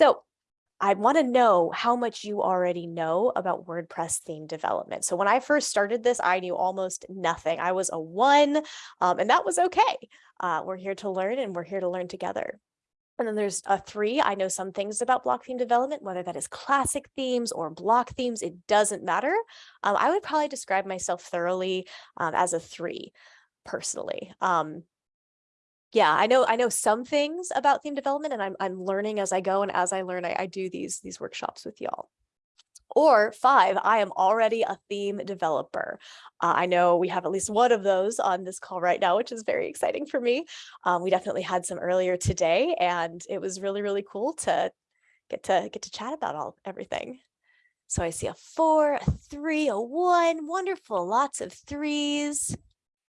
So I want to know how much you already know about WordPress theme development. So when I first started this, I knew almost nothing. I was a one, um, and that was okay. Uh, we're here to learn and we're here to learn together. And then there's a three. I know some things about block theme development, whether that is classic themes or block themes, it doesn't matter. Um, I would probably describe myself thoroughly um, as a three personally. Um, yeah, I know I know some things about theme development and I'm I'm learning as I go and as I learn I, I do these these workshops with y'all. Or five, I am already a theme developer. Uh, I know we have at least one of those on this call right now, which is very exciting for me. Um, we definitely had some earlier today and it was really, really cool to get to get to chat about all everything. So I see a four, a three, a one, wonderful, lots of threes.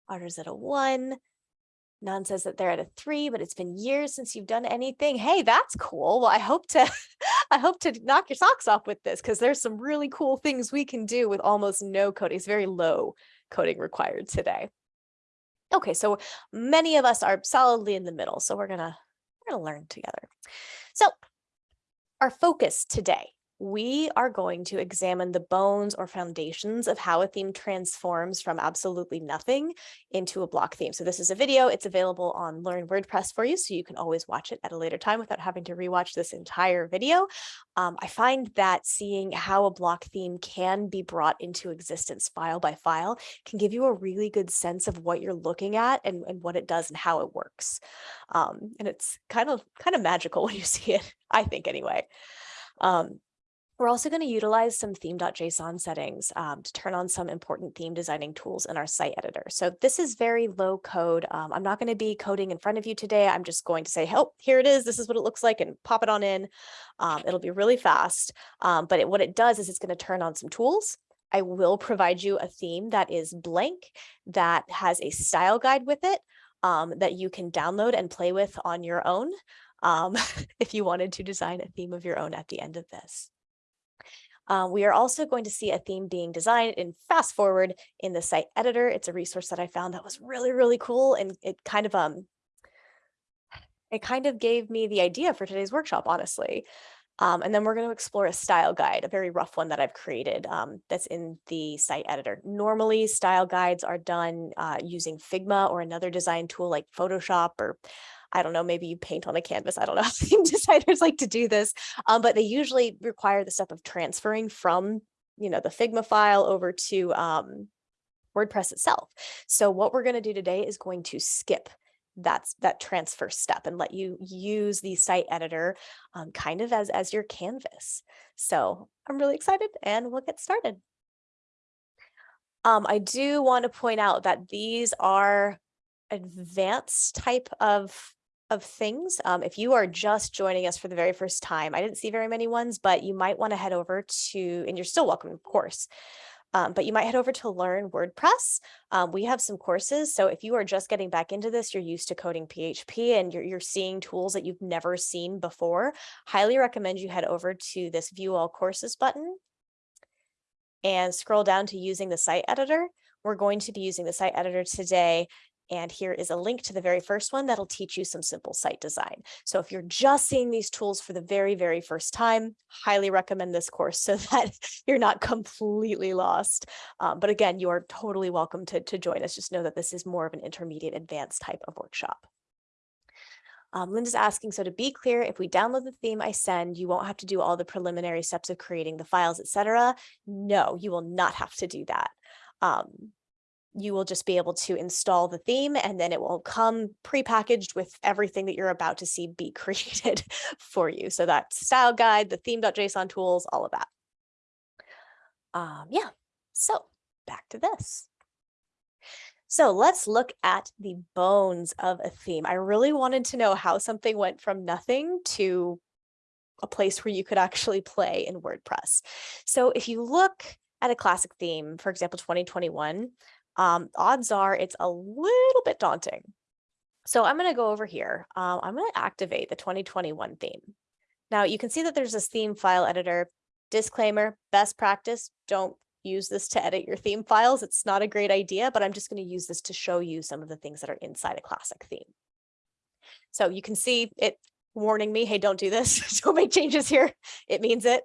Otters at a one. None says that they're at a three, but it's been years since you've done anything. Hey, that's cool. Well, I hope to, I hope to knock your socks off with this because there's some really cool things we can do with almost no coding. It's very low coding required today. Okay, so many of us are solidly in the middle, so we're gonna we're gonna learn together. So our focus today we are going to examine the bones or foundations of how a theme transforms from absolutely nothing into a block theme. So this is a video, it's available on Learn WordPress for you, so you can always watch it at a later time without having to rewatch this entire video. Um, I find that seeing how a block theme can be brought into existence file by file can give you a really good sense of what you're looking at and, and what it does and how it works. Um, and it's kind of kind of magical when you see it, I think anyway. Um, we're also going to utilize some theme.json settings um, to turn on some important theme designing tools in our site editor. So this is very low code. Um, I'm not going to be coding in front of you today. I'm just going to say, oh, here it is. This is what it looks like and pop it on in. Um, it'll be really fast. Um, but it, what it does is it's going to turn on some tools. I will provide you a theme that is blank, that has a style guide with it, um, that you can download and play with on your own um, if you wanted to design a theme of your own at the end of this. Uh, we are also going to see a theme being designed in fast forward in the site editor. It's a resource that I found that was really, really cool. And it kind of, um, it kind of gave me the idea for today's workshop, honestly. Um, and then we're going to explore a style guide, a very rough one that I've created um, that's in the site editor. Normally, style guides are done uh, using Figma or another design tool like Photoshop or I don't know, maybe you paint on a canvas. I don't know how designers like to do this, um, but they usually require the step of transferring from, you know, the Figma file over to um, WordPress itself. So what we're going to do today is going to skip that's that transfer step and let you use the site editor um, kind of as, as your canvas. So I'm really excited and we'll get started. Um, I do want to point out that these are advanced type of of things. Um, if you are just joining us for the very first time, I didn't see very many ones, but you might want to head over to, and you're still welcome, of course, um, but you might head over to Learn WordPress. Um, we have some courses. So if you are just getting back into this, you're used to coding PHP and you're, you're seeing tools that you've never seen before, highly recommend you head over to this View All Courses button and scroll down to using the site editor. We're going to be using the site editor today and here is a link to the very first one that'll teach you some simple site design. So if you're just seeing these tools for the very, very first time, highly recommend this course so that you're not completely lost. Um, but again, you are totally welcome to, to join us. Just know that this is more of an intermediate advanced type of workshop. Um, Linda's asking, so to be clear, if we download the theme I send, you won't have to do all the preliminary steps of creating the files, etc. No, you will not have to do that. Um, you will just be able to install the theme and then it will come pre-packaged with everything that you're about to see be created for you. So that style guide, the theme.json tools, all of that. Um, yeah, so back to this. So let's look at the bones of a theme. I really wanted to know how something went from nothing to a place where you could actually play in WordPress. So if you look at a classic theme, for example, 2021, um, odds are it's a little bit daunting. So I'm going to go over here. Um, I'm going to activate the 2021 theme. Now you can see that there's this theme file editor. Disclaimer, best practice, don't use this to edit your theme files. It's not a great idea, but I'm just going to use this to show you some of the things that are inside a classic theme. So you can see it warning me, hey, don't do this. don't make changes here. It means it.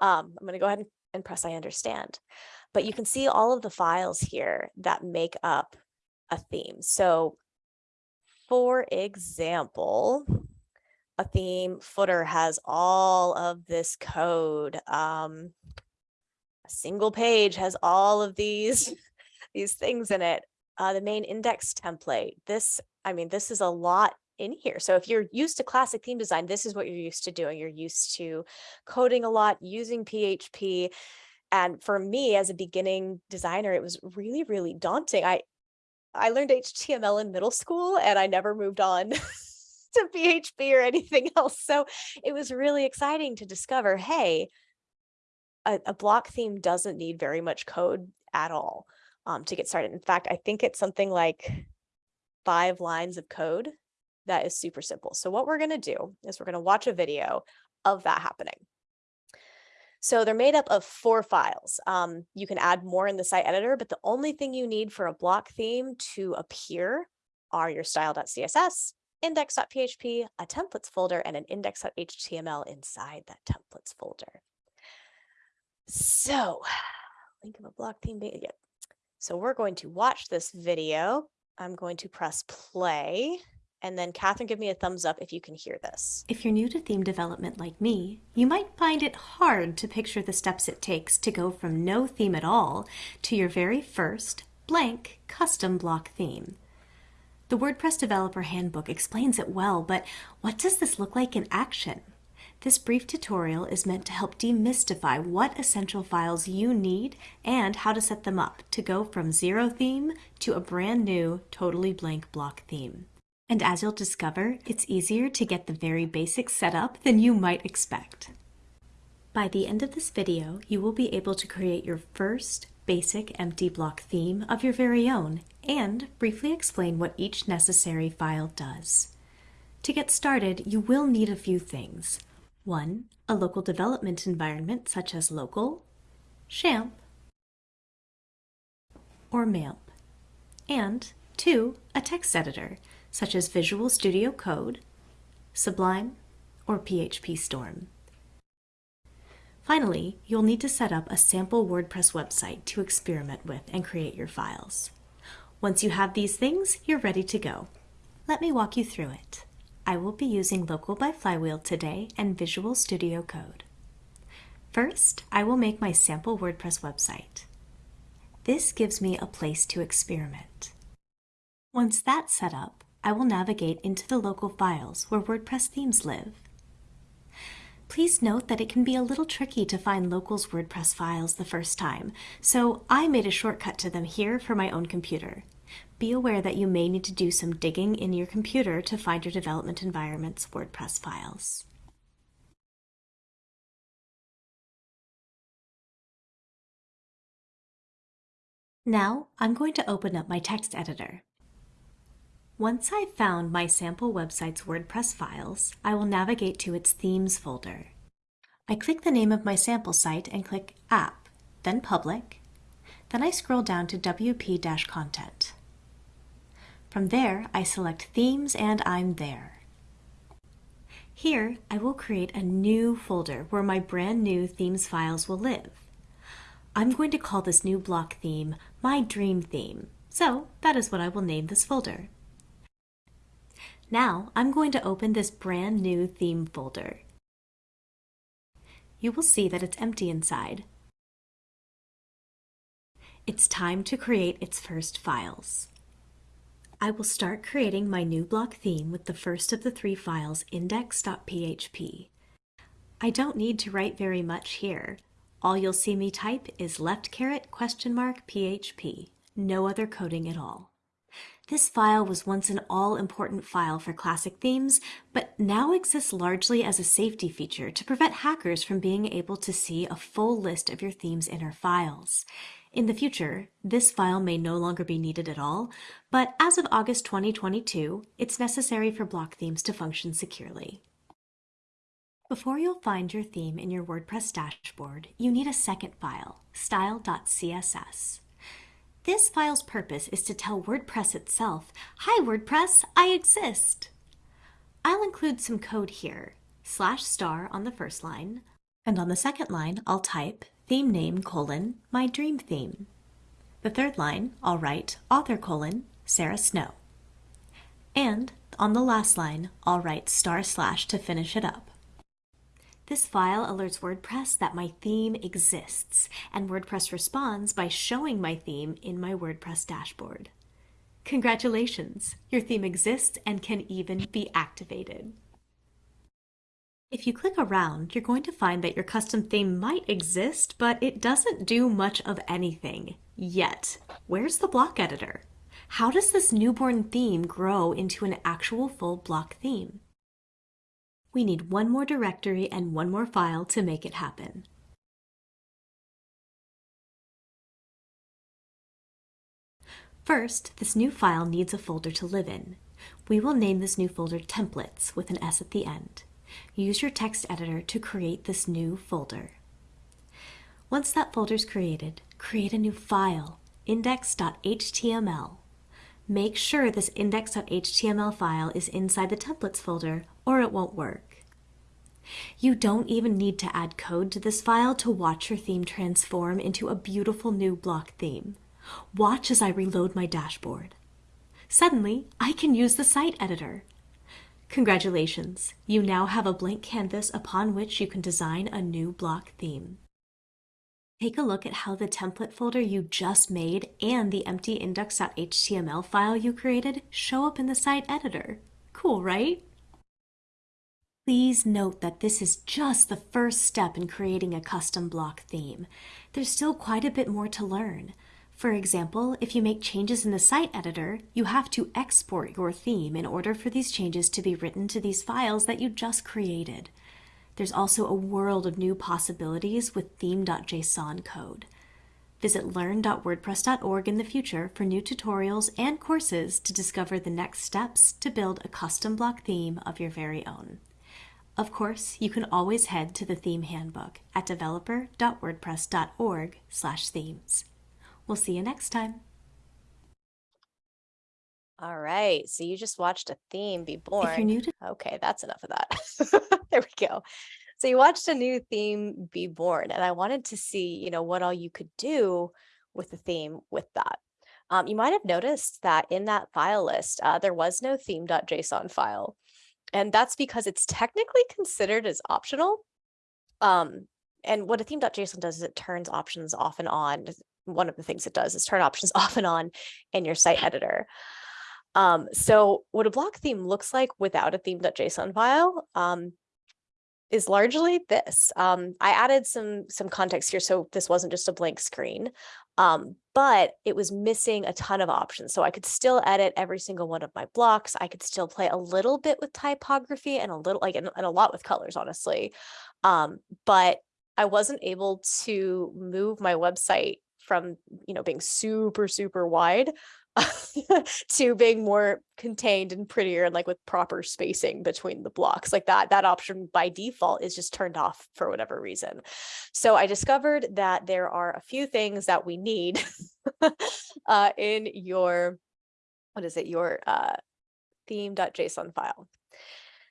Um, I'm going to go ahead and, and press I understand. But you can see all of the files here that make up a theme. So for example, a theme footer has all of this code. Um, a single page has all of these, these things in it. Uh, the main index template, this, I mean, this is a lot in here. So if you're used to classic theme design, this is what you're used to doing. You're used to coding a lot, using PHP. And for me as a beginning designer, it was really, really daunting. I, I learned HTML in middle school and I never moved on to PHP or anything else. So it was really exciting to discover, hey, a, a block theme doesn't need very much code at all um, to get started. In fact, I think it's something like five lines of code that is super simple. So what we're going to do is we're going to watch a video of that happening. So they're made up of four files. Um, you can add more in the site editor, but the only thing you need for a block theme to appear are your style.css, index.php, a templates folder, and an index.html inside that templates folder. So link of a block theme. Yeah. So we're going to watch this video. I'm going to press play and then Catherine, give me a thumbs up if you can hear this. If you're new to theme development like me, you might find it hard to picture the steps it takes to go from no theme at all to your very first blank custom block theme. The WordPress Developer Handbook explains it well, but what does this look like in action? This brief tutorial is meant to help demystify what essential files you need and how to set them up to go from zero theme to a brand new, totally blank block theme. And as you'll discover, it's easier to get the very basics set up than you might expect. By the end of this video, you will be able to create your first basic empty block theme of your very own and briefly explain what each necessary file does. To get started, you will need a few things. One, a local development environment such as Local, XAMPP, or MAMP. And two, a text editor such as Visual Studio Code, Sublime, or PHP Storm. Finally, you'll need to set up a sample WordPress website to experiment with and create your files. Once you have these things, you're ready to go. Let me walk you through it. I will be using Local by Flywheel today and Visual Studio Code. First, I will make my sample WordPress website. This gives me a place to experiment. Once that's set up, I will navigate into the local files where WordPress themes live. Please note that it can be a little tricky to find locals WordPress files the first time, so I made a shortcut to them here for my own computer. Be aware that you may need to do some digging in your computer to find your development environment's WordPress files. Now, I'm going to open up my text editor. Once I've found my sample website's WordPress files, I will navigate to its Themes folder. I click the name of my sample site and click App, then Public. Then I scroll down to WP-Content. From there, I select Themes and I'm there. Here, I will create a new folder where my brand new themes files will live. I'm going to call this new block theme My Dream Theme, so that is what I will name this folder. Now I'm going to open this brand new theme folder. You will see that it's empty inside. It's time to create its first files. I will start creating my new block theme with the first of the three files, index.php. I don't need to write very much here. All you'll see me type is left caret question mark php, no other coding at all. This file was once an all-important file for classic themes, but now exists largely as a safety feature to prevent hackers from being able to see a full list of your theme's inner files. In the future, this file may no longer be needed at all, but as of August 2022, it's necessary for block themes to function securely. Before you'll find your theme in your WordPress dashboard, you need a second file, style.css. This file's purpose is to tell WordPress itself, Hi WordPress, I exist. I'll include some code here, slash star on the first line, and on the second line, I'll type theme name colon my dream theme. The third line, I'll write author colon Sarah Snow. And on the last line, I'll write star slash to finish it up. This file alerts WordPress that my theme exists, and WordPress responds by showing my theme in my WordPress dashboard. Congratulations! Your theme exists and can even be activated. If you click around, you're going to find that your custom theme might exist, but it doesn't do much of anything yet. Where's the block editor? How does this newborn theme grow into an actual full block theme? We need one more directory and one more file to make it happen. First, this new file needs a folder to live in. We will name this new folder Templates with an S at the end. Use your text editor to create this new folder. Once that folder is created, create a new file, index.html. Make sure this index.html file is inside the templates folder or it won't work. You don't even need to add code to this file to watch your theme transform into a beautiful new block theme. Watch as I reload my dashboard. Suddenly, I can use the site editor. Congratulations, you now have a blank canvas upon which you can design a new block theme. Take a look at how the template folder you just made and the empty index.html file you created show up in the site editor. Cool, right? Please note that this is just the first step in creating a custom block theme. There's still quite a bit more to learn. For example, if you make changes in the site editor, you have to export your theme in order for these changes to be written to these files that you just created. There's also a world of new possibilities with theme.json code. Visit learn.wordpress.org in the future for new tutorials and courses to discover the next steps to build a custom block theme of your very own. Of course, you can always head to the theme handbook at developer.wordpress.org slash themes. We'll see you next time. All right, so you just watched a theme be born. If you're new to Okay, that's enough of that. there we go. So you watched a new theme be born, and I wanted to see, you know, what all you could do with the theme with that. Um, you might have noticed that in that file list, uh, there was no theme.json file. And that's because it's technically considered as optional. Um, and what a theme.json does is it turns options off and on. One of the things it does is turn options off and on in your site editor. Um, so what a block theme looks like without a theme.json file um, is largely this. Um, I added some some context here, so this wasn't just a blank screen, um, but it was missing a ton of options. So I could still edit every single one of my blocks. I could still play a little bit with typography and a little like and, and a lot with colors, honestly. Um, but I wasn't able to move my website from you know being super super wide to being more contained and prettier and like with proper spacing between the blocks like that that option by default is just turned off for whatever reason. So i discovered that there are a few things that we need uh, in your what is it? Your uh, theme.json file.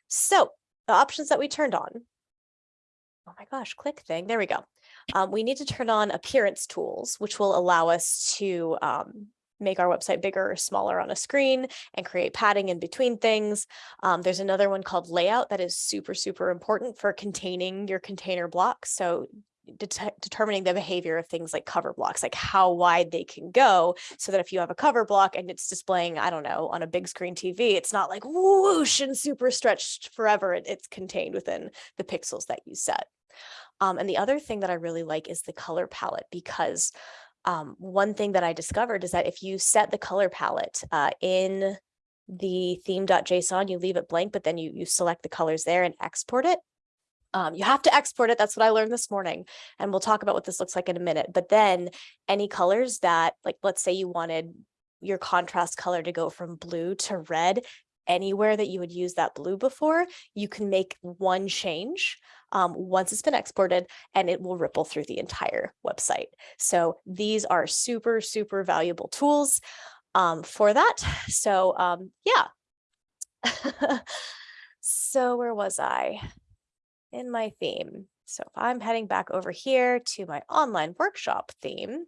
So the options that we turned on. Oh my gosh click thing. There we go. Um, we need to turn on appearance tools which will allow us to um, make our website bigger or smaller on a screen and create padding in between things. Um, there's another one called layout that is super, super important for containing your container blocks. So det determining the behavior of things like cover blocks, like how wide they can go so that if you have a cover block and it's displaying, I don't know, on a big screen TV, it's not like whoosh and super stretched forever. It, it's contained within the pixels that you set. Um, and the other thing that I really like is the color palette because um, one thing that I discovered is that if you set the color palette uh, in the theme.json, you leave it blank, but then you, you select the colors there and export it. Um, you have to export it. That's what I learned this morning. And we'll talk about what this looks like in a minute. But then any colors that, like, let's say you wanted your contrast color to go from blue to red, anywhere that you would use that blue before, you can make one change um, once it's been exported and it will ripple through the entire website. So these are super, super valuable tools um, for that. So um, yeah. So where was I? In my theme. So if I'm heading back over here to my online workshop theme,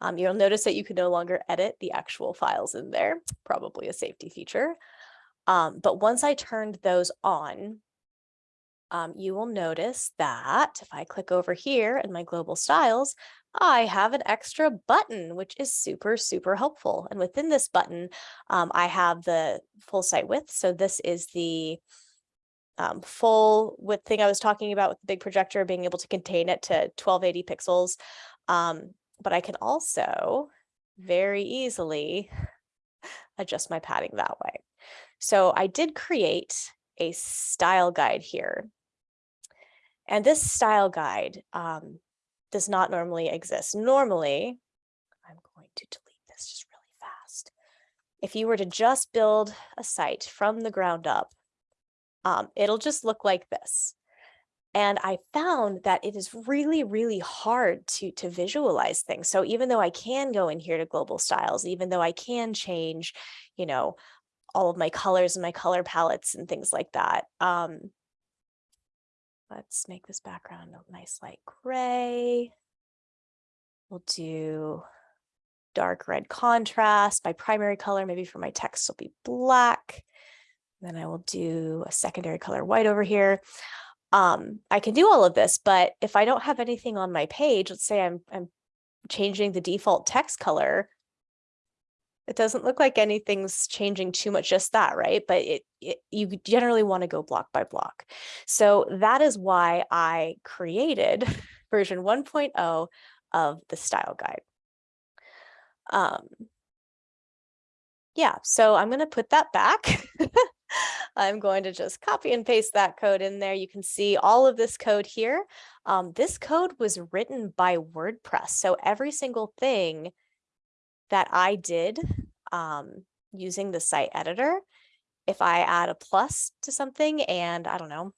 um, you'll notice that you can no longer edit the actual files in there, probably a safety feature. Um, but once I turned those on, um, you will notice that if I click over here in my global styles, I have an extra button, which is super, super helpful. And within this button, um, I have the full site width. So this is the um, full width thing I was talking about with the big projector, being able to contain it to 1280 pixels. Um, but I can also very easily adjust my padding that way. So I did create a style guide here. And this style guide um, does not normally exist. Normally, I'm going to delete this just really fast. If you were to just build a site from the ground up, um, it'll just look like this. And I found that it is really, really hard to, to visualize things. So even though I can go in here to global styles, even though I can change, you know, all of my colors and my color palettes and things like that. Um, let's make this background a nice light gray. We'll do dark red contrast. My primary color, maybe for my text will be black. Then I will do a secondary color white over here. Um, I can do all of this, but if I don't have anything on my page, let's say I'm, I'm changing the default text color, it doesn't look like anything's changing too much, just that, right? But it, it you generally want to go block by block. So that is why I created version 1.0 of the style guide. Um, yeah, so I'm going to put that back. I'm going to just copy and paste that code in there. You can see all of this code here. Um, this code was written by WordPress. So every single thing that I did um, using the site editor, if I add a plus to something and I don't know,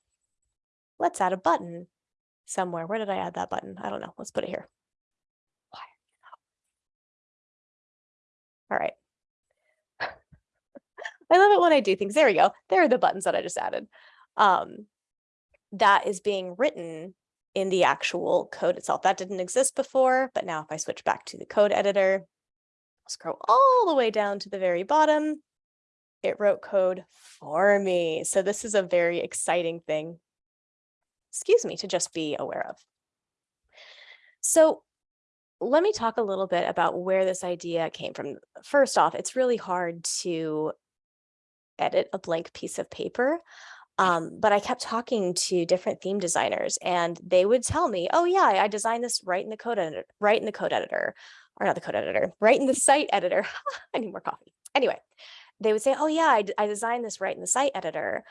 let's add a button somewhere. Where did I add that button? I don't know. Let's put it here. All right. I love it when I do things. There we go. There are the buttons that I just added. Um, that is being written in the actual code itself. That didn't exist before, but now if I switch back to the code editor, scroll all the way down to the very bottom, it wrote code for me. So this is a very exciting thing, excuse me, to just be aware of. So let me talk a little bit about where this idea came from. First off, it's really hard to edit a blank piece of paper. Um, but I kept talking to different theme designers and they would tell me, oh yeah, I designed this right in the code editor, right in the code editor or not the code editor, right in the site editor. I need more coffee. Anyway, they would say, oh yeah, I, I designed this right in the site editor.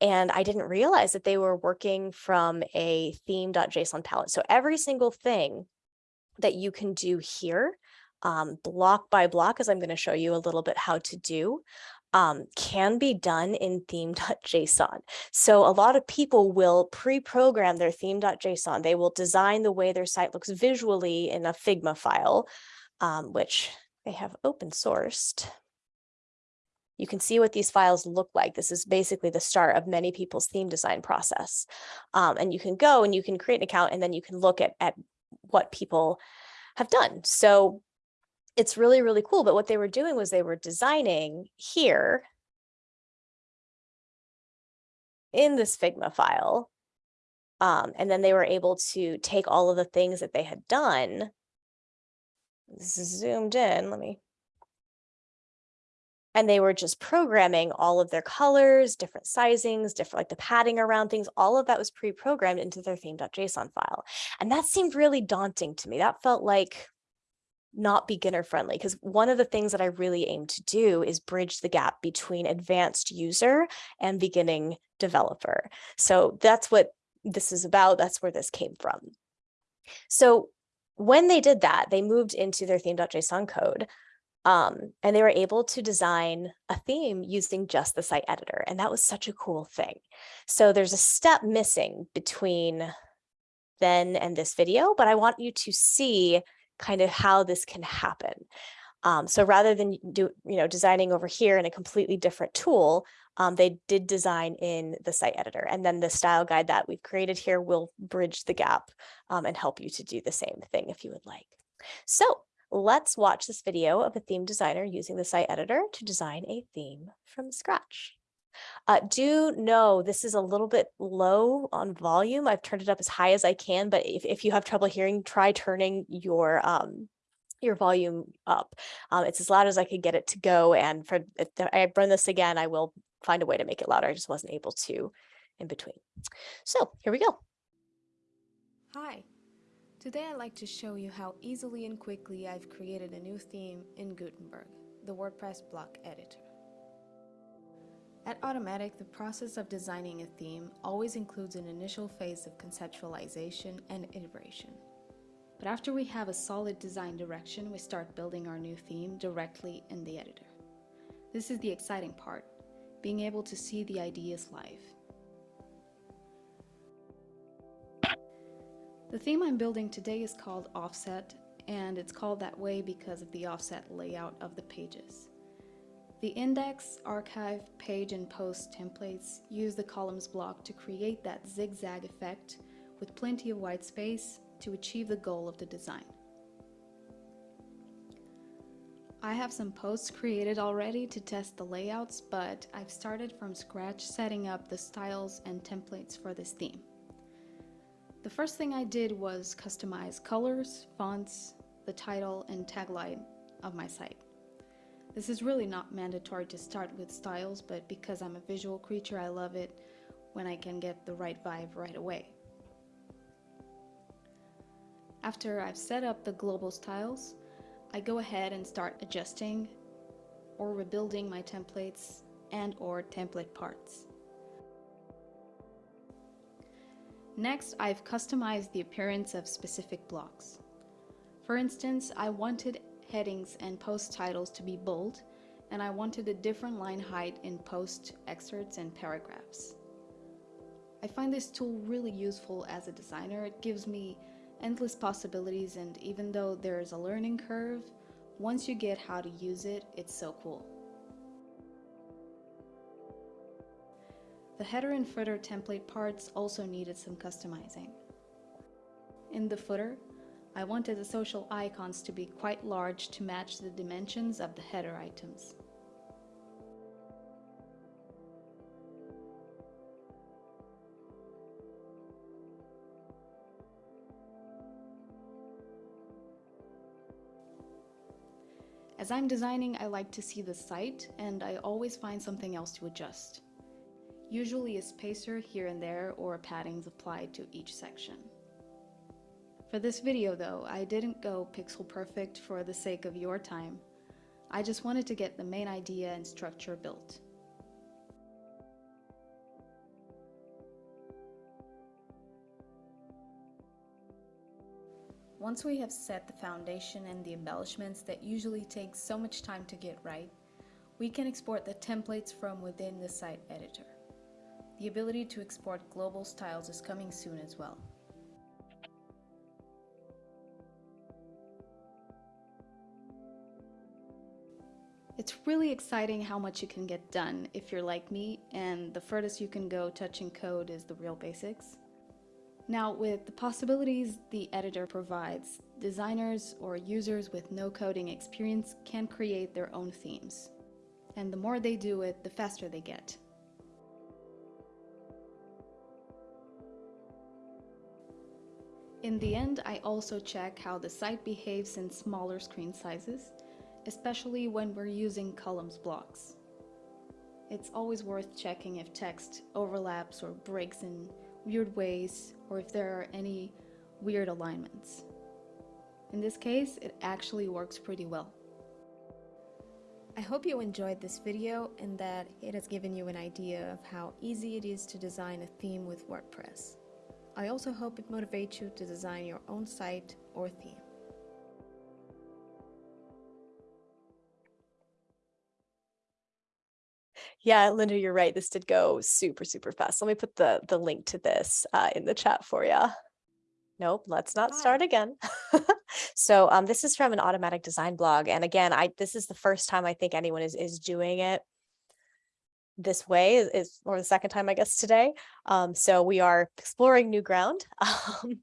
And I didn't realize that they were working from a theme.json palette. So every single thing that you can do here, um, block by block, as I'm going to show you a little bit how to do, um, can be done in theme.json. So a lot of people will pre-program their theme.json. They will design the way their site looks visually in a Figma file, um, which they have open sourced. You can see what these files look like. This is basically the start of many people's theme design process. Um, and you can go and you can create an account and then you can look at, at what people have done. So it's really, really cool. But what they were doing was they were designing here in this Figma file. Um, and then they were able to take all of the things that they had done, zoomed in, let me, and they were just programming all of their colors, different sizings, different like the padding around things, all of that was pre-programmed into their theme.json file. And that seemed really daunting to me. That felt like, not beginner friendly because one of the things that I really aim to do is bridge the gap between advanced user and beginning developer. So that's what this is about. That's where this came from. So when they did that, they moved into their theme.json code um, and they were able to design a theme using just the site editor. And that was such a cool thing. So there's a step missing between then and this video, but I want you to see kind of how this can happen. Um, so rather than do, you know, designing over here in a completely different tool, um, they did design in the site editor. And then the style guide that we've created here will bridge the gap um, and help you to do the same thing if you would like. So let's watch this video of a theme designer using the site editor to design a theme from scratch. Uh, do know this is a little bit low on volume. I've turned it up as high as I can, but if, if you have trouble hearing, try turning your um, your volume up. Um, it's as loud as I could get it to go. And for if I run this again, I will find a way to make it louder. I just wasn't able to in between. So here we go. Hi, today I'd like to show you how easily and quickly I've created a new theme in Gutenberg, the WordPress block editor. At Automattic, the process of designing a theme always includes an initial phase of conceptualization and iteration. But after we have a solid design direction, we start building our new theme directly in the editor. This is the exciting part, being able to see the ideas live. The theme I'm building today is called Offset, and it's called that way because of the offset layout of the pages. The index, archive, page, and post templates use the columns block to create that zigzag effect with plenty of white space to achieve the goal of the design. I have some posts created already to test the layouts, but I've started from scratch setting up the styles and templates for this theme. The first thing I did was customize colors, fonts, the title, and tagline of my site. This is really not mandatory to start with styles, but because I'm a visual creature, I love it when I can get the right vibe right away. After I've set up the global styles, I go ahead and start adjusting or rebuilding my templates and or template parts. Next, I've customized the appearance of specific blocks. For instance, I wanted headings and post titles to be bold, and I wanted a different line height in post excerpts and paragraphs. I find this tool really useful as a designer. It gives me endless possibilities and even though there is a learning curve, once you get how to use it, it's so cool. The header and footer template parts also needed some customizing. In the footer, I wanted the social icons to be quite large to match the dimensions of the header items. As I'm designing, I like to see the site and I always find something else to adjust. Usually a spacer here and there or paddings applied to each section. For this video though, I didn't go pixel perfect for the sake of your time. I just wanted to get the main idea and structure built. Once we have set the foundation and the embellishments that usually take so much time to get right, we can export the templates from within the site editor. The ability to export global styles is coming soon as well. It's really exciting how much you can get done if you're like me and the furthest you can go touching code is the real basics. Now with the possibilities the editor provides, designers or users with no coding experience can create their own themes. And the more they do it, the faster they get. In the end, I also check how the site behaves in smaller screen sizes especially when we're using columns blocks. It's always worth checking if text overlaps or breaks in weird ways or if there are any weird alignments. In this case, it actually works pretty well. I hope you enjoyed this video and that it has given you an idea of how easy it is to design a theme with WordPress. I also hope it motivates you to design your own site or theme. Yeah, Linda, you're right. This did go super, super fast. Let me put the, the link to this uh, in the chat for you. Nope, let's not start again. So um, this is from an Automattic design blog. And again, I this is the first time I think anyone is is doing it this way is, or the second time I guess today. Um, so we are exploring new ground. Um,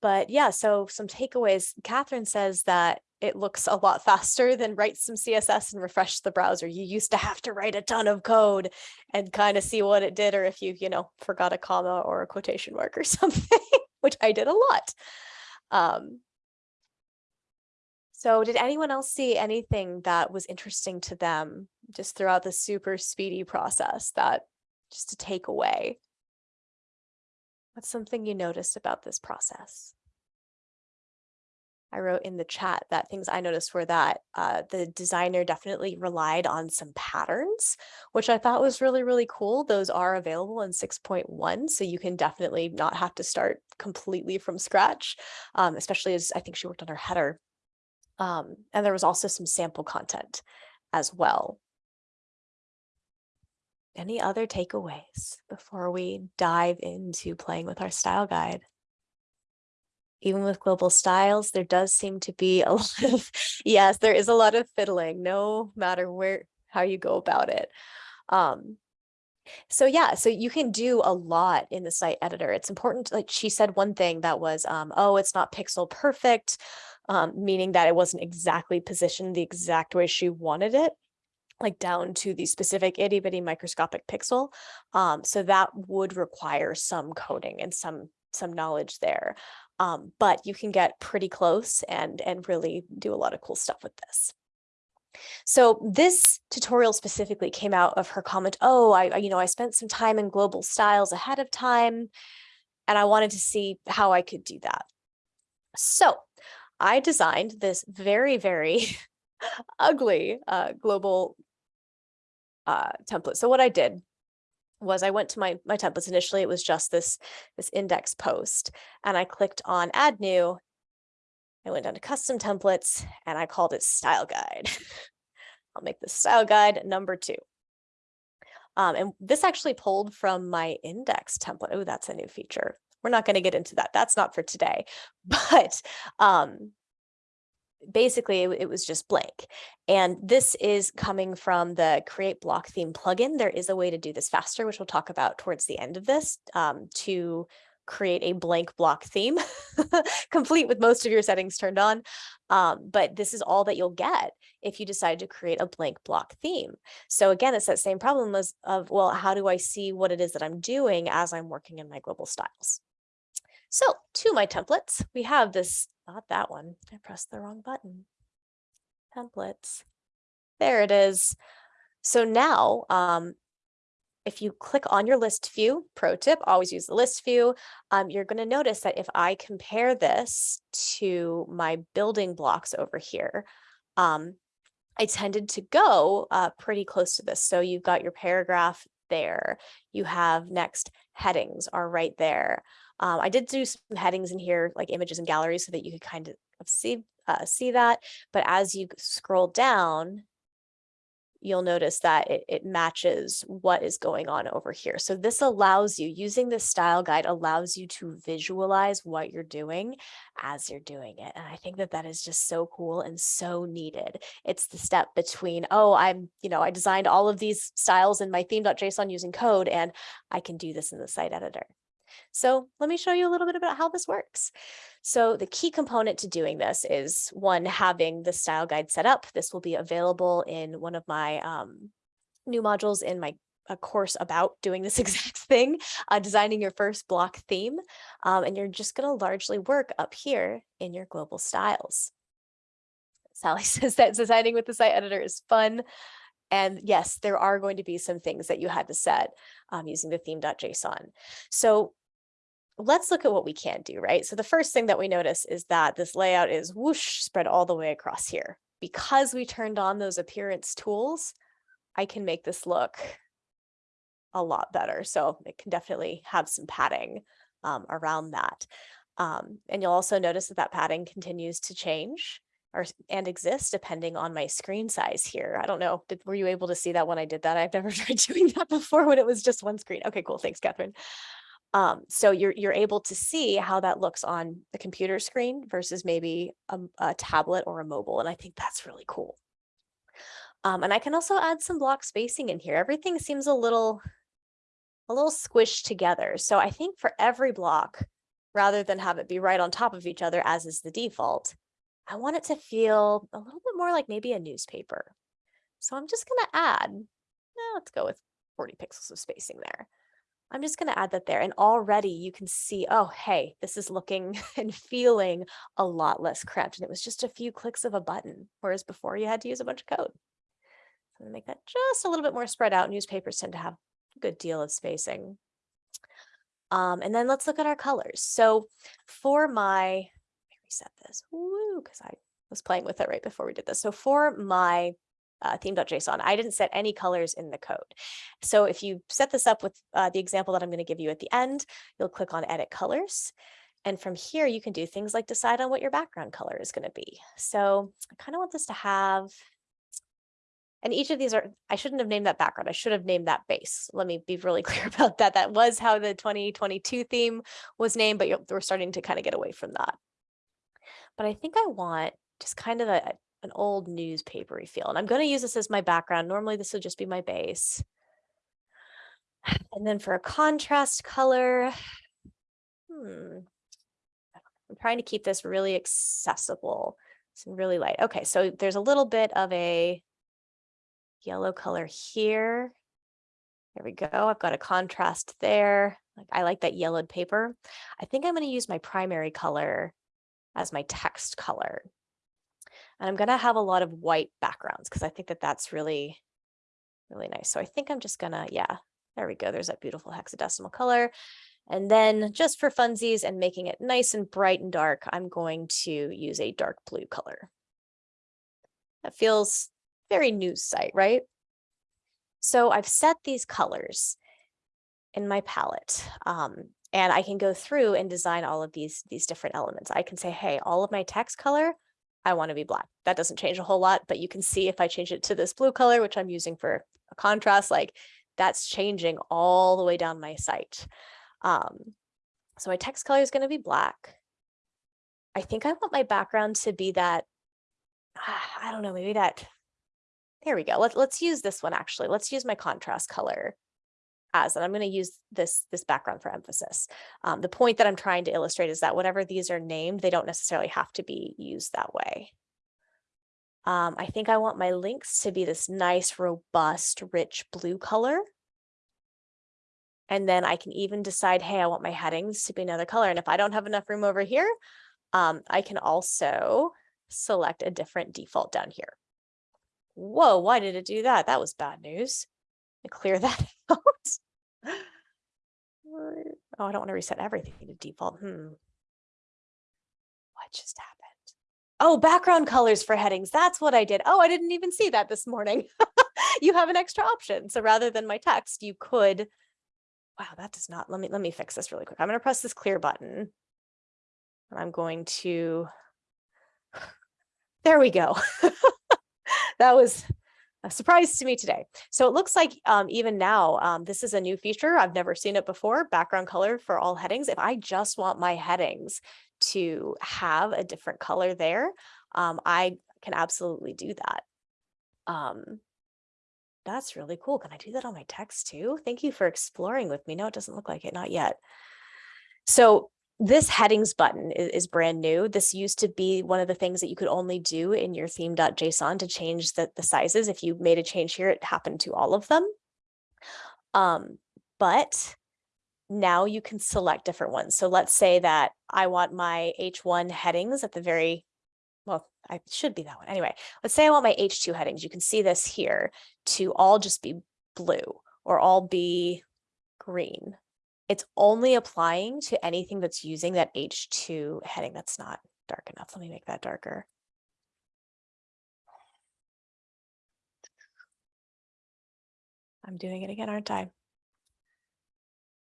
but yeah, so some takeaways. Catherine says that it looks a lot faster than write some CSS and refresh the browser. You used to have to write a ton of code and kind of see what it did, or if you, you know, forgot a comma or a quotation mark or something, which I did a lot. Um, so did anyone else see anything that was interesting to them just throughout the super speedy process that just to take away? What's something you noticed about this process? I wrote in the chat that things I noticed were that uh, the designer definitely relied on some patterns, which I thought was really, really cool. Those are available in 6.1, so you can definitely not have to start completely from scratch, um, especially as I think she worked on her header. Um, and there was also some sample content as well. Any other takeaways before we dive into playing with our style guide? Even with global styles, there does seem to be a lot of, yes, there is a lot of fiddling, no matter where, how you go about it. Um, so yeah, so you can do a lot in the site editor. It's important, like she said one thing that was, um, oh, it's not pixel perfect, um, meaning that it wasn't exactly positioned the exact way she wanted it like down to the specific itty bitty microscopic pixel. Um, so that would require some coding and some some knowledge there. Um, but you can get pretty close and and really do a lot of cool stuff with this. So this tutorial specifically came out of her comment, oh, I, you know, I spent some time in global styles ahead of time, and I wanted to see how I could do that. So I designed this very, very ugly uh, global uh, template. So what I did was I went to my, my templates. Initially, it was just this, this index post and I clicked on add new. I went down to custom templates and I called it style guide. I'll make this style guide number two. Um, and this actually pulled from my index template. Oh, that's a new feature. We're not going to get into that. That's not for today. But um, basically it, was just blank. And this is coming from the create block theme plugin. There is a way to do this faster, which we'll talk about towards the end of this um, to create a blank block theme complete with most of your settings turned on. Um, but this is all that you'll get if you decide to create a blank block theme. So again, it's that same problem as of, well, how do I see what it is that I'm doing as I'm working in my global styles? So to my templates, we have this not that one. I pressed the wrong button. Templates. There it is. So now, um, if you click on your list view, pro tip, always use the list view, um, you're going to notice that if I compare this to my building blocks over here, um, I tended to go uh, pretty close to this. So you've got your paragraph there. You have next headings are right there. Um, I did do some headings in here, like images and galleries, so that you could kind of see uh, see that. But as you scroll down, you'll notice that it, it matches what is going on over here. So this allows you, using this style guide allows you to visualize what you're doing as you're doing it. And I think that that is just so cool and so needed. It's the step between, oh, I'm, you know, I designed all of these styles in my theme.json using code, and I can do this in the site editor. So let me show you a little bit about how this works. So the key component to doing this is one, having the style guide set up. This will be available in one of my um, new modules in my a course about doing this exact thing, uh, designing your first block theme. Um, and you're just going to largely work up here in your global styles. Sally says that designing with the site editor is fun. And yes, there are going to be some things that you had to set um, using the theme.json. So let's look at what we can do, right? So the first thing that we notice is that this layout is whoosh spread all the way across here. Because we turned on those appearance tools, I can make this look a lot better. So it can definitely have some padding um, around that. Um, and you'll also notice that that padding continues to change or and exist depending on my screen size here. I don't know, did, were you able to see that when I did that? I've never tried doing that before when it was just one screen. Okay, cool. Thanks, Catherine. Um, so you're, you're able to see how that looks on the computer screen versus maybe a tablet or a mobile. And I think that's really cool. Um, and I can also add some block spacing in here. Everything seems a little, a little squished together. So I think for every block, rather than have it be right on top of each other as is the default, I want it to feel a little bit more like maybe a newspaper. So I'm just gonna add, eh, let's go with 40 pixels of spacing there. I'm just gonna add that there and already you can see, oh, hey, this is looking and feeling a lot less cramped. And it was just a few clicks of a button, whereas before you had to use a bunch of code. So make that just a little bit more spread out. Newspapers tend to have a good deal of spacing. Um, and then let's look at our colors. So for my, reset this, because I was playing with it right before we did this. So for my uh, theme.json, I didn't set any colors in the code. So if you set this up with uh, the example that I'm going to give you at the end, you'll click on edit colors. And from here, you can do things like decide on what your background color is going to be. So I kind of want this to have and each of these are, I shouldn't have named that background. I should have named that base. Let me be really clear about that. That was how the 2022 theme was named, but we're starting to kind of get away from that. But I think I want just kind of a, an old newspapery feel. And I'm going to use this as my background. Normally this would just be my base. And then for a contrast color, hmm, I'm trying to keep this really accessible. It's really light. Okay, so there's a little bit of a yellow color here. There we go. I've got a contrast there. Like I like that yellowed paper. I think I'm going to use my primary color as my text color. And I'm going to have a lot of white backgrounds because I think that that's really, really nice. So I think I'm just going to, yeah, there we go. There's that beautiful hexadecimal color. And then just for funsies and making it nice and bright and dark, I'm going to use a dark blue color. That feels very news site, right? So I've set these colors in my palette. Um, and I can go through and design all of these, these different elements. I can say, hey, all of my text color, I want to be black. That doesn't change a whole lot, but you can see if I change it to this blue color, which I'm using for a contrast, like that's changing all the way down my site. Um, so my text color is going to be black. I think I want my background to be that, I don't know, maybe that there we go. Let's let's use this one actually. Let's use my contrast color as, and I'm going to use this this background for emphasis. Um, the point that I'm trying to illustrate is that whatever these are named, they don't necessarily have to be used that way. Um, I think I want my links to be this nice, robust, rich blue color. And then I can even decide, hey, I want my headings to be another color. And if I don't have enough room over here, um, I can also select a different default down here. Whoa, why did it do that? That was bad news. Clear that out. Oh, I don't want to reset everything to default. Hmm. What just happened? Oh, background colors for headings. That's what I did. Oh, I didn't even see that this morning. you have an extra option. So rather than my text, you could, wow, that does not, let me, let me fix this really quick. I'm going to press this clear button and I'm going to, there we go. that was a surprise to me today. So it looks like um, even now, um, this is a new feature. I've never seen it before, background color for all headings. If I just want my headings to have a different color there, um, I can absolutely do that. Um, that's really cool. Can I do that on my text too? Thank you for exploring with me. No, it doesn't look like it, not yet. So this headings button is, is, brand new. This used to be one of the things that you could only do in your theme.json to change the, the sizes. If you made a change here, it happened to all of them. Um, but now you can select different ones. So let's say that I want my H1 headings at the very, well, I should be that one. Anyway, let's say I want my H2 headings. You can see this here to all just be blue or all be green it's only applying to anything that's using that H2 heading. That's not dark enough. Let me make that darker. I'm doing it again, aren't I?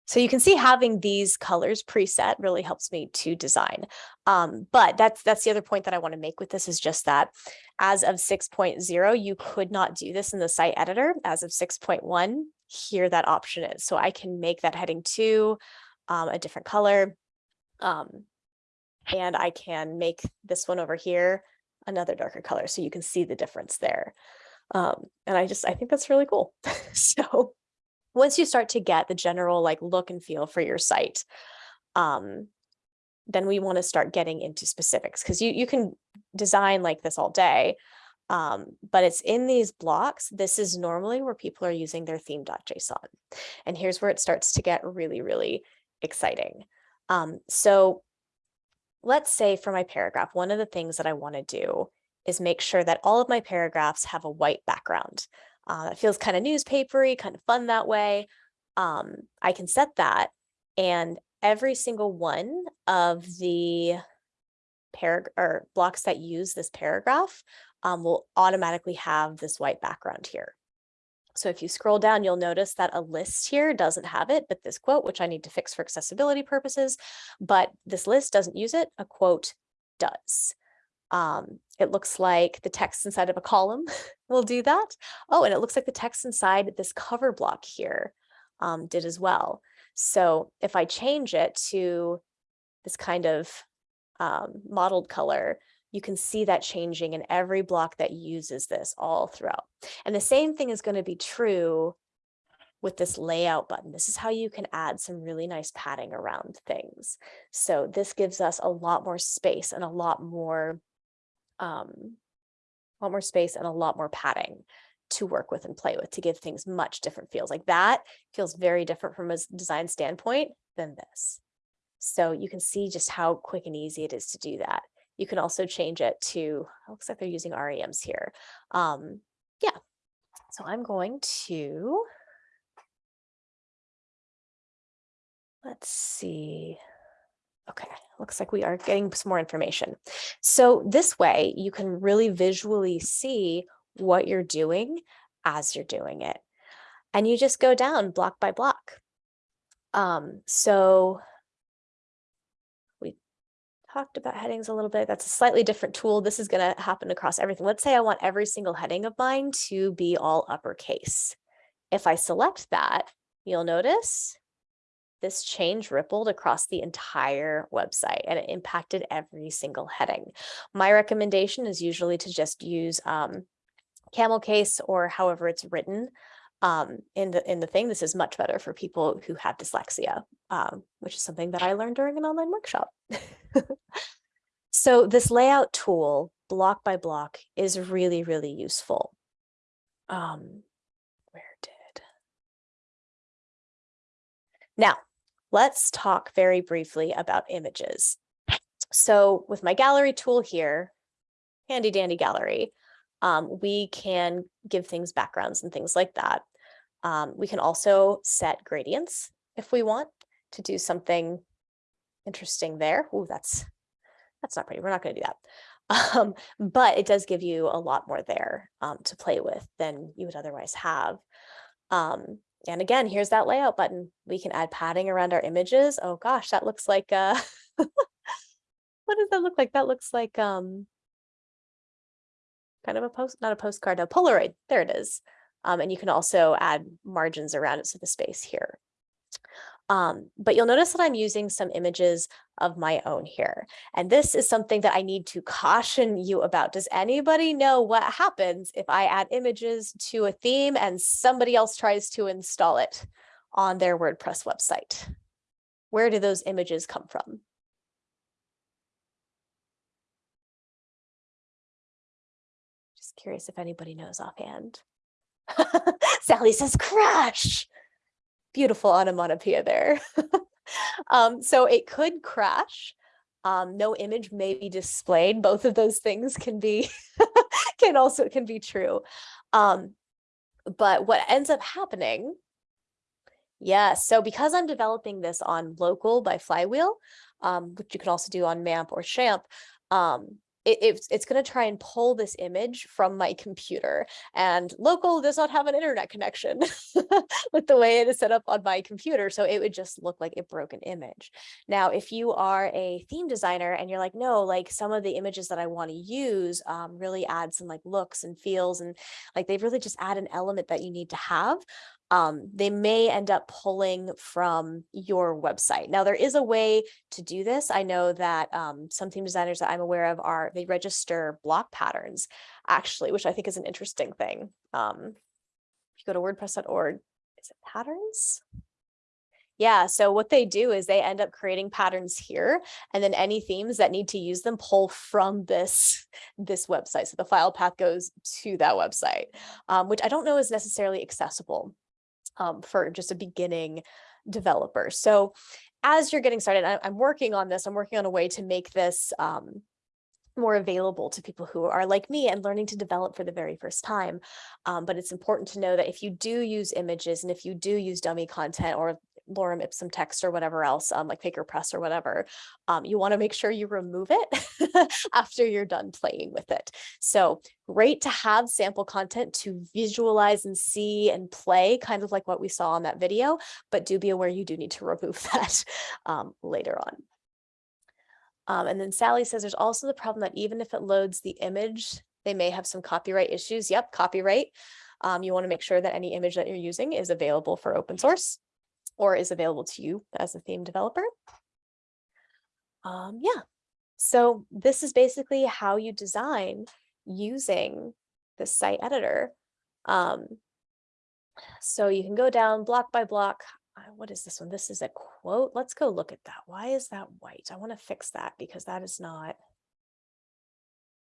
So you can see having these colors preset really helps me to design. Um, but that's that's the other point that I want to make with this is just that as of 6.0, you could not do this in the site editor. As of 6.1, here that option is. So I can make that heading two. um, a different color. Um, and I can make this one over here another darker color so you can see the difference there. Um, and I just, I think that's really cool. so once you start to get the general like look and feel for your site, um, then we want to start getting into specifics because you, you can design like this all day, um, but it's in these blocks. This is normally where people are using their theme.json. And here's where it starts to get really, really exciting. Um, so let's say for my paragraph, one of the things that I want to do is make sure that all of my paragraphs have a white background. Uh, it feels kind of newspapery, kind of fun that way. Um, I can set that and every single one of the paragraph or blocks that use this paragraph um, will automatically have this white background here. So if you scroll down, you'll notice that a list here doesn't have it, but this quote, which I need to fix for accessibility purposes, but this list doesn't use it, a quote does. Um, it looks like the text inside of a column will do that. Oh, and it looks like the text inside this cover block here um, did as well. So if I change it to this kind of um, mottled color, you can see that changing in every block that uses this all throughout. And the same thing is going to be true with this layout button. This is how you can add some really nice padding around things. So this gives us a lot more space and a lot more, um, a lot more space and a lot more padding to work with and play with to give things much different feels like that feels very different from a design standpoint than this. So you can see just how quick and easy it is to do that. You can also change it to, looks like they're using REMs here. Um, yeah, so I'm going to, let's see. Okay, looks like we are getting some more information. So this way you can really visually see what you're doing as you're doing it. And you just go down block by block. Um, so talked about headings a little bit. That's a slightly different tool. This is going to happen across everything. Let's say I want every single heading of mine to be all uppercase. If I select that, you'll notice this change rippled across the entire website and it impacted every single heading. My recommendation is usually to just use um, camel case or however it's written um, in the in the thing. This is much better for people who have dyslexia, um, which is something that I learned during an online workshop. so this layout tool, block by block, is really, really useful. Um, where did? Now, let's talk very briefly about images. So with my gallery tool here, handy dandy gallery, um, we can give things backgrounds and things like that. Um, we can also set gradients if we want to do something interesting there. Oh, that's that's not pretty. We're not going to do that. Um, but it does give you a lot more there um, to play with than you would otherwise have. Um, and again, here's that layout button. We can add padding around our images. Oh gosh, that looks like, uh, what does that look like? That looks like um, kind of a post, not a postcard, a Polaroid. There it is. Um, and you can also add margins around it So the space here. Um, but you'll notice that I'm using some images of my own here. And this is something that I need to caution you about. Does anybody know what happens if I add images to a theme and somebody else tries to install it on their WordPress website? Where do those images come from? Just curious if anybody knows offhand. Sally says crash. Beautiful onomatopoeia there. um, so it could crash. Um, no image may be displayed. Both of those things can be can also can be true. Um, but what ends up happening, yes, so because I'm developing this on local by Flywheel, um, which you can also do on MAMP or XAMPP, um, it, it's, it's going to try and pull this image from my computer and local does not have an internet connection with the way it is set up on my computer. So it would just look like a broken image. Now, if you are a theme designer and you're like, no, like some of the images that I want to use um, really add some like looks and feels and like they really just add an element that you need to have. Um, they may end up pulling from your website. Now, there is a way to do this. I know that um, some theme designers that I'm aware of are, they register block patterns actually, which I think is an interesting thing. Um, if you go to wordpress.org, is it patterns? Yeah, so what they do is they end up creating patterns here, and then any themes that need to use them pull from this, this website. So the file path goes to that website, um, which I don't know is necessarily accessible um, for just a beginning developer. So as you're getting started, I, I'm working on this, I'm working on a way to make this um, more available to people who are like me and learning to develop for the very first time. Um, but it's important to know that if you do use images and if you do use dummy content or lorem ipsum text or whatever else, um, like FakerPress or whatever, um, you want to make sure you remove it after you're done playing with it. So great to have sample content to visualize and see and play, kind of like what we saw on that video, but do be aware you do need to remove that um, later on. Um, and then Sally says there's also the problem that even if it loads the image, they may have some copyright issues. Yep, copyright. Um, you want to make sure that any image that you're using is available for open source or is available to you as a theme developer. Um, yeah, so this is basically how you design using the site editor. Um, so you can go down block by block. Uh, What is this one? This is a quote. Let's go look at that. Why is that white? I want to fix that because that is not.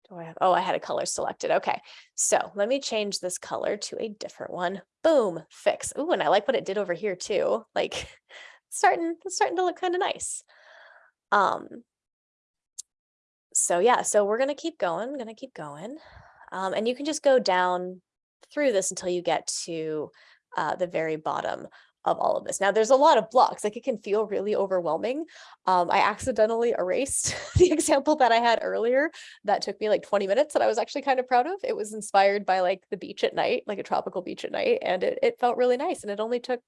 Do I have, oh, I had a color selected. Okay, so let me change this color to a different one. Boom, fix. Ooh, and I like what it did over here too. Like starting, starting to look kind of nice. Um, so yeah, so we're gonna keep going, gonna keep going. Um, and you can just go down through this until you get to uh, the very bottom of all of this. Now there's a lot of blocks, like it can feel really overwhelming. Um, I accidentally erased the example that I had earlier that took me like 20 minutes that I was actually kind of proud of. It was inspired by like the beach at night, like a tropical beach at night, and it, it felt really nice. And it only took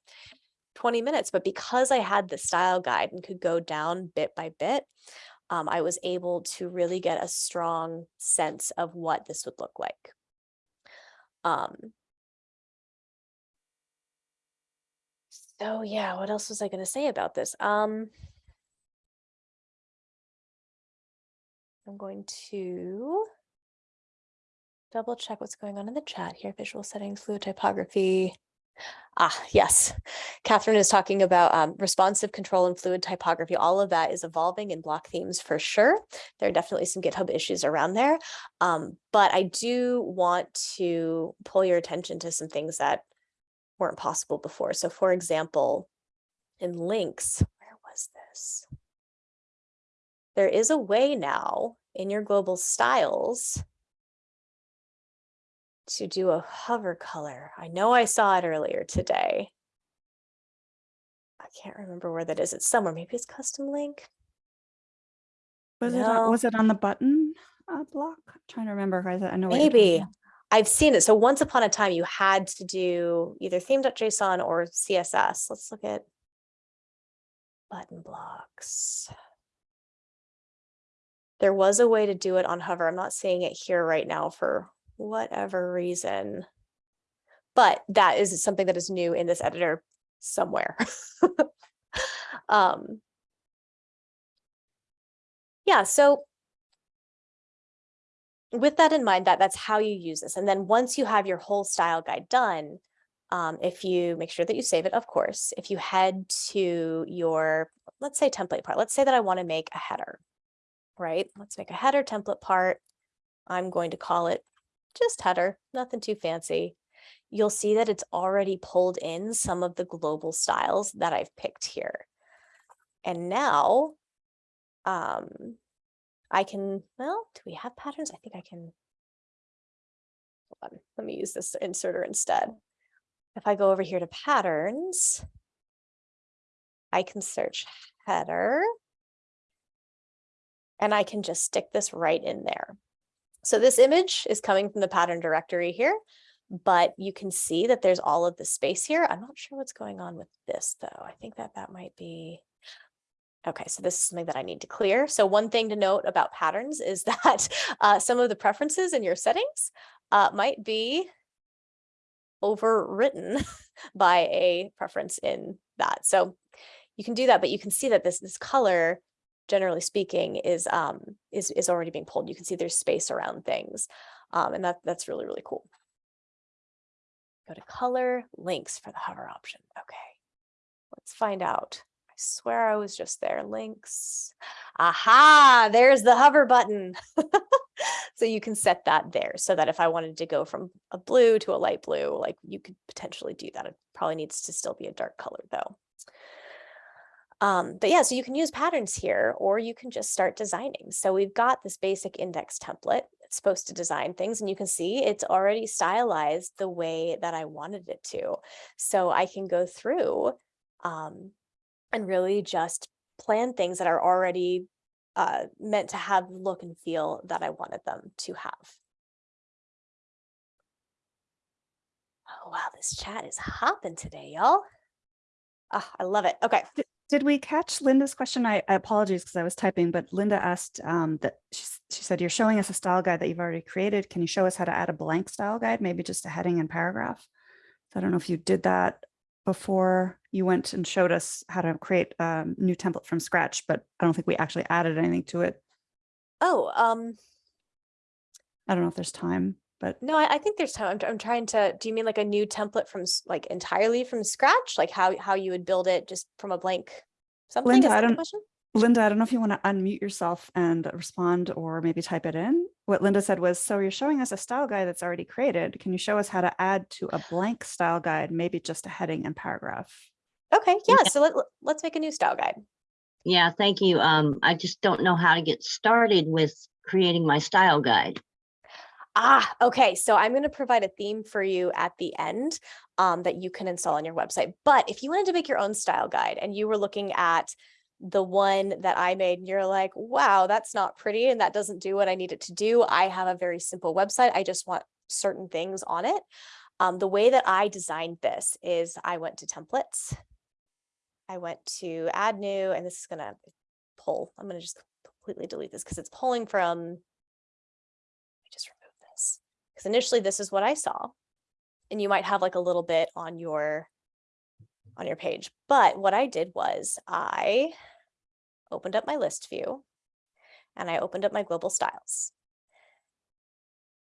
20 minutes, but because I had the style guide and could go down bit by bit, um, I was able to really get a strong sense of what this would look like. Um, so yeah, what else was I going to say about this? Um, I'm going to double check what's going on in the chat here. Visual settings, fluid typography. Ah, yes. Catherine is talking about um, responsive control and fluid typography. All of that is evolving in block themes for sure. There are definitely some GitHub issues around there. Um, but I do want to pull your attention to some things that weren't possible before. So for example, in links, where was this? There is a way now in your global styles to do a hover color. I know I saw it earlier today. I can't remember where that is. It's somewhere. Maybe it's custom link. Was it on, was it on the button uh, block? I'm trying to remember. guys. I know Maybe. I've seen it. So once upon a time, you had to do either theme.json or CSS. Let's look at button blocks. There was a way to do it on hover. I'm not seeing it here right now for whatever reason. But that is something that is new in this editor somewhere. um, yeah, so with that in mind, that that's how you use this. And then once you have your whole style guide done, um, if you make sure that you save it, of course, if you head to your, let's say template part, let's say that I want to make a header, right? Let's make a header template part. I'm going to call it just header, nothing too fancy. You'll see that it's already pulled in some of the global styles that I've picked here. And now um, I can, well, do we have patterns? I think I can. Hold on, let me use this inserter instead. If I go over here to patterns, I can search header. And I can just stick this right in there. So this image is coming from the pattern directory here, but you can see that there's all of the space here. I'm not sure what's going on with this though. I think that that might be, Okay, so this is something that I need to clear. So one thing to note about patterns is that uh, some of the preferences in your settings uh, might be overwritten by a preference in that. So you can do that, but you can see that this, this color, generally speaking, is, um, is, is already being pulled. You can see there's space around things. Um, and that, that's really, really cool. Go to color links for the hover option. Okay, let's find out. Swear I was just there. Links. Aha, there's the hover button. so you can set that there so that if I wanted to go from a blue to a light blue, like you could potentially do that. It probably needs to still be a dark color though. Um, but yeah, so you can use patterns here or you can just start designing. So we've got this basic index template. It's supposed to design things and you can see it's already stylized the way that I wanted it to. So I can go through um, and really just plan things that are already uh, meant to have the look and feel that I wanted them to have. Oh, wow, this chat is hopping today, y'all. Ah, I love it. Okay. Did we catch Linda's question? I, I apologize because I was typing, but Linda asked um, that she, she said, you're showing us a style guide that you've already created. Can you show us how to add a blank style guide, maybe just a heading and paragraph? So I don't know if you did that before you went and showed us how to create a new template from scratch, but I don't think we actually added anything to it. Oh, um, I don't know if there's time, but no, I, I think there's time. I'm, I'm trying to, do you mean like a new template from like entirely from scratch? Like how, how you would build it just from a blank something? Linda, Is I don't- question? Linda, I don't know if you want to unmute yourself and respond or maybe type it in. What Linda said was, so you're showing us a style guide that's already created. Can you show us how to add to a blank style guide, maybe just a heading and paragraph? Okay, yeah, Yeah. so let, let- let's make a new style guide. Yeah, thank you. Um, I just don't know how to get started with creating my style guide. Ah, okay. So I'm going to provide a theme for you at the end um, that you can install on your website. But if you wanted to make your own style guide and you were looking at the one that I made and you're like, wow, that's not pretty and that doesn't do what I need it to do. I have a very simple website. I just want certain things on it. Um, the way that I designed this is I went to templates. I went to add new, and this is going to pull. I'm going to just completely delete this because it's pulling from me just remove this because initially this is what I saw and you might have like a little bit on your on your page. But what I did was I opened up my list view and I opened up my global styles.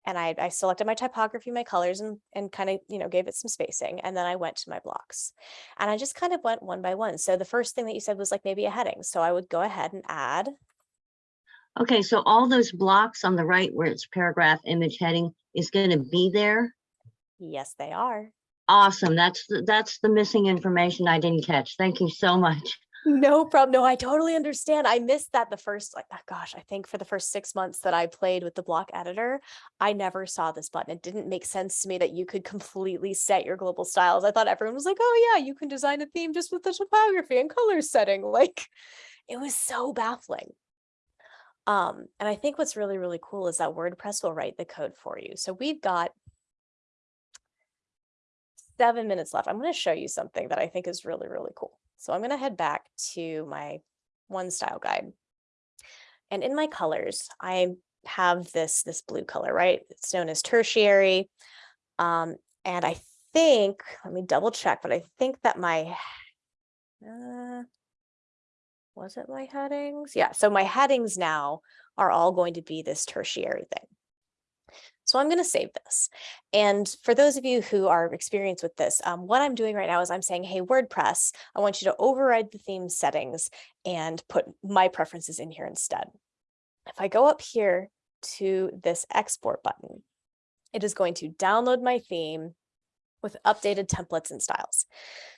And I, I selected my typography, my colors and, and kind of, you know, gave it some spacing. And then I went to my blocks and I just kind of went one by one. So the first thing that you said was like maybe a heading. So I would go ahead and add Okay, so all those blocks on the right where it's paragraph image heading is going to be there. Yes, they are. Awesome. That's, the- that's the missing information I didn't catch. Thank you so much. No problem. No, I totally understand. I missed that the first, like, oh gosh, I think for the first six months that I played with the block editor, I never saw this button. It didn't make sense to me that you could completely set your global styles. I thought everyone was like, oh yeah, you can design a theme just with the typography and color setting. Like, it was so baffling. Um, and I think what's really, really cool is that WordPress will write the code for you. So we've got seven minutes left. I'm going to show you something that I think is really, really cool. So I'm going to head back to my one style guide. And in my colors, I have this, this blue color, right? It's known as tertiary. Um, and I think, let me double check, but I think that my, uh, was it my headings? Yeah, so my headings now are all going to be this tertiary thing. So I'm going to save this. And for those of you who are experienced with this, um, what I'm doing right now is I'm saying, hey, WordPress, I want you to override the theme settings and put my preferences in here instead. If I go up here to this export button, it is going to download my theme with updated templates and styles.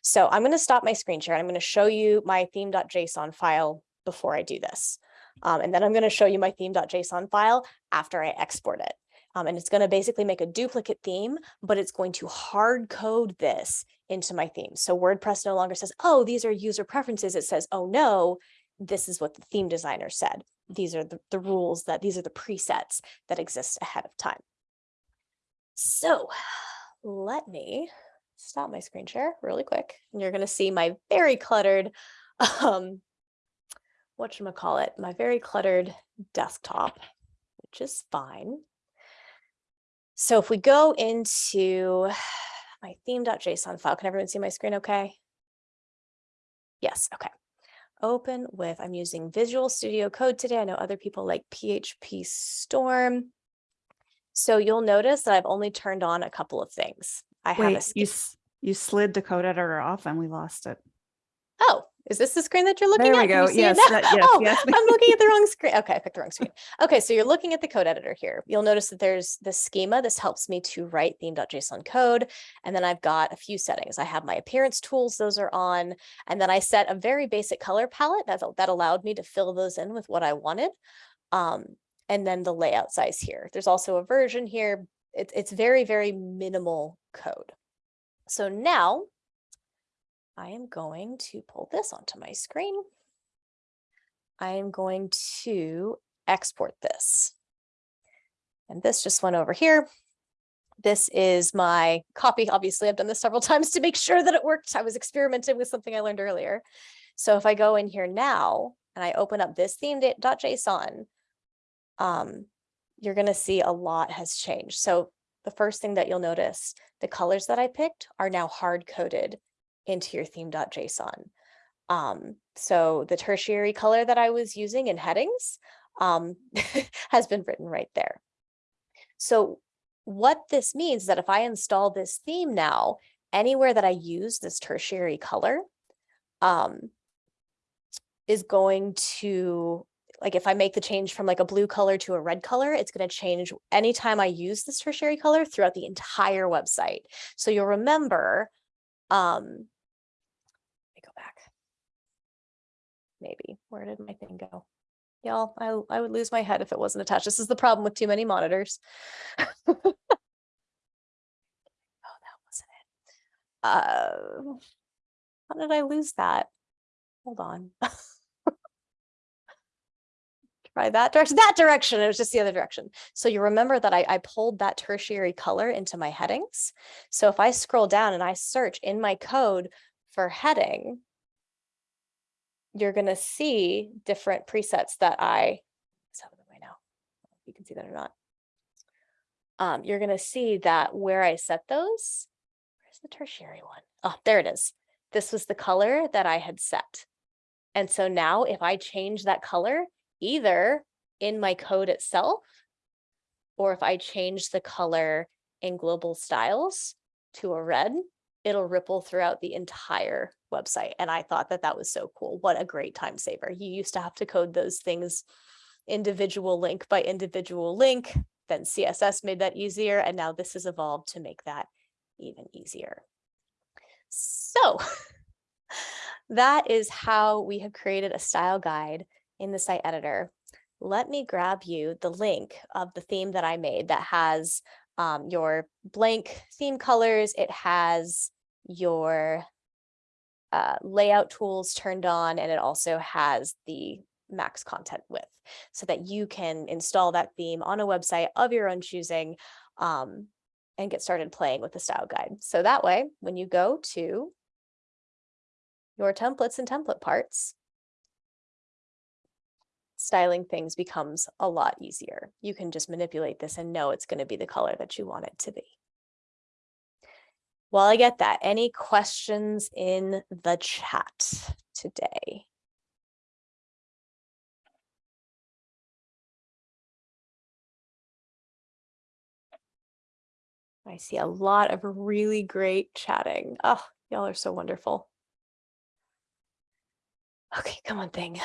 So I'm going to stop my screen share. I'm going to show you my theme.json file before I do this. Um, and then I'm going to show you my theme.json file after I export it. Um, and it's going to basically make a duplicate theme, but it's going to hard code this into my theme. So WordPress no longer says, oh, these are user preferences. It says, oh no, this is what the theme designer said. These are the, the rules that these are the presets that exist ahead of time. So let me stop my screen share really quick. And you're going to see my very cluttered, um, whatchamacallit, my very cluttered desktop, which is fine. So if we go into my theme.json file. Can everyone see my screen okay? Yes, okay. Open with, I'm using Visual Studio Code today. I know other people like PHP Storm. So you'll notice that I've only turned on a couple of things. I have a, you, you slid the code editor off and we lost it. oh, is this the screen that you're looking There at? we Can you go. see Yes, that- yes, Oh, yes. I'm looking at the wrong screen. Okay, I picked the wrong screen. Okay, so you're looking at the code editor here. You'll notice that there's the schema. This helps me to write theme.json code. And then I've got a few settings. I have my appearance tools, those are on. And then I set a very basic color palette that, that allowed me to fill those in with what I wanted. Um, and then the layout size here. There's also a version here. It's it's very, very minimal code. So now I am going to pull this onto my screen. I am going to export this. And this just went over here. This is my copy. Obviously, I've done this several times to make sure that it worked. I was experimenting with something I learned earlier. So if I go in here now and I open up this theme.json, um, you're going to see a lot has changed. So the first thing that you'll notice, the colors that I picked are now hard coded into your theme.json. Um, so the tertiary color that I was using in headings um, has been written right there. So what this means is that if I install this theme now, anywhere that I use this tertiary color um, is going to, like if I make the change from like a blue color to a red color, it's going to change anytime I use this tertiary color throughout the entire website. So you'll remember, um, let me go back. Maybe, where did my thing go? Y'all, I, I would lose my head if it wasn't attached. This is the problem with too many monitors. oh, that wasn't it. Uh, how did I lose that? Hold on. That direction, that direction. It was just the other direction. So you remember that I, I pulled that tertiary color into my headings. So if I scroll down and I search in my code for heading, you're going to see different presets that I, let's have them now. You can see that or not. Um, you're going to see that where I set those, where's the tertiary one? Oh, there it is. This was the color that I had set. And so now if I change that color, either in my code itself, or if I change the color in global styles to a red, it'll ripple throughout the entire website. And I thought that that was so cool. What a great time saver. You used to have to code those things individual link by individual link. Then CSS made that easier. And now this has evolved to make that even easier. So that is how we have created a style guide in the site editor. Let me grab you the link of the theme that I made that has um, your blank theme colors. It has your uh, layout tools turned on, and it also has the max content width so that you can install that theme on a website of your own choosing um, and get started playing with the style guide. So that way, when you go to your templates and template parts, styling things becomes a lot easier. You can just manipulate this and know it's going to be the color that you want it to be. While I get that, any questions in the chat today? I see a lot of really great chatting. Oh, y'all are so wonderful. Okay, come on thing.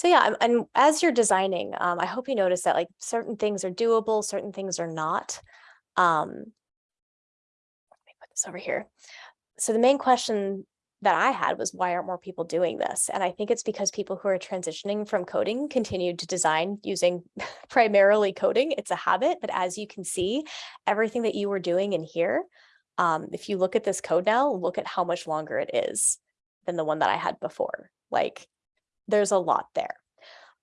So yeah, and- as you're designing, um, I hope you notice that like certain things are doable, certain things are not. Um, let me put this over here. So the main question that I had was why aren't more people doing this? And I think it's because people who are transitioning from coding continue to design using primarily coding. It's a habit, but as you can see, everything that you were doing in here, um, if you look at this code now, look at how much longer it is than the one that I had before. Like there's a lot there.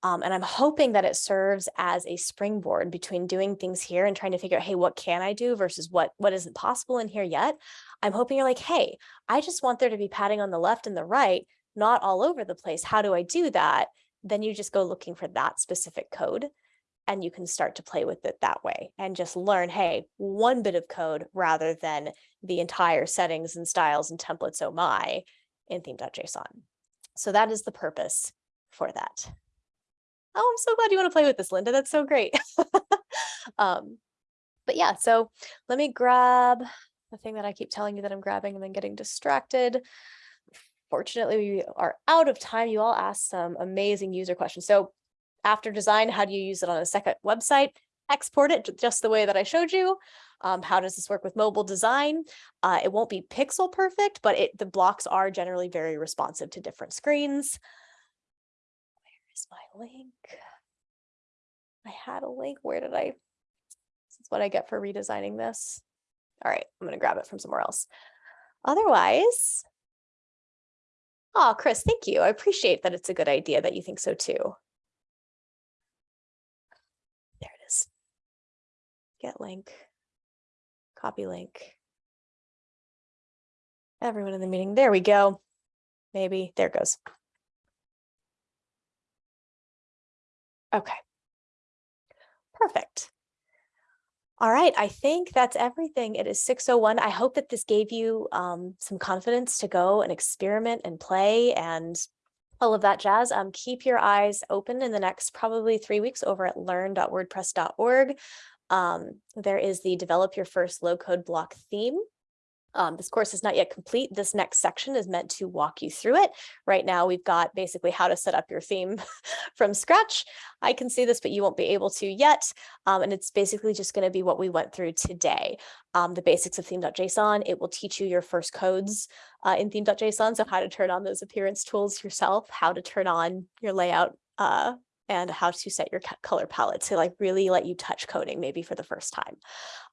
Um, and I'm hoping that it serves as a springboard between doing things here and trying to figure out, hey, what can I do versus what what isn't possible in here yet? I'm hoping you're like, hey, I just want there to be padding on the left and the right, not all over the place. How do I do that? Then you just go looking for that specific code. and you can start to play with it that way and just learn, hey, one bit of code rather than the entire settings and styles and templates, oh my, in theme.json. So that is the purpose for that. Oh, I'm so glad you want to play with this, Linda. That's so great. um, but yeah, so let me grab the thing that I keep telling you that I'm grabbing and then getting distracted. Fortunately, we are out of time. You all asked some amazing user questions. So after design, how do you use it on a second website? Export it just the way that I showed you. Um, how does this work with mobile design? Uh, it won't be pixel perfect, but it the blocks are generally very responsive to different screens. Where is my link? I had a link. Where did I? This is what I get for redesigning this. All right, I'm gonna grab it from somewhere else. Otherwise, oh, Chris, thank you. I appreciate that it's a good idea that you think so too. There it is. Get link, copy link. Everyone in the meeting, there we go. Maybe, there goes. Okay. Perfect. All right, I think that's everything. It is 6:01. I hope that this gave you um, some confidence to go and experiment and play and all of that jazz. Um, keep your eyes open in the next probably three weeks over at learn.wordpress.org. Um, there is the develop your first low code block theme. Um, this course is not yet complete. This next section is meant to walk you through it. Right now, we've got basically how to set up your theme from scratch. I can see this, but you won't be able to yet. Um, and it's basically just going to be what we went through today. Um, the basics of theme.json. It will teach you your first codes uh, in theme.json. So how to turn on those appearance tools yourself, how to turn on your layout uh, and how to set your color palette to like really let you touch coding maybe for the first time.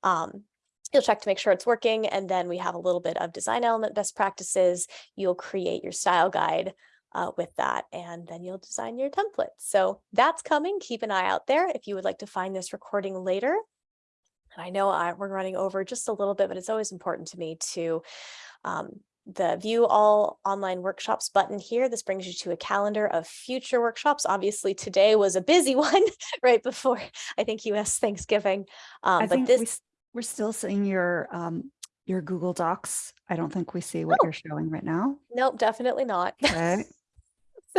Um, You'll check to make sure it's working. And then we have a little bit of design element best practices. You'll create your style guide uh, with that, and then you'll design your template. So that's coming. Keep an eye out there if you would like to find this recording later. And I know I, we're running over just a little bit, but it's always important to me to um, the view all online workshops button here. This brings you to a calendar of future workshops. Obviously, today was a busy one right before I think US Thanksgiving. Um, I but think this we, we're still seeing your, um, your Google Docs. I don't think we see what Oh. you're showing right now. Nope, definitely not. Okay,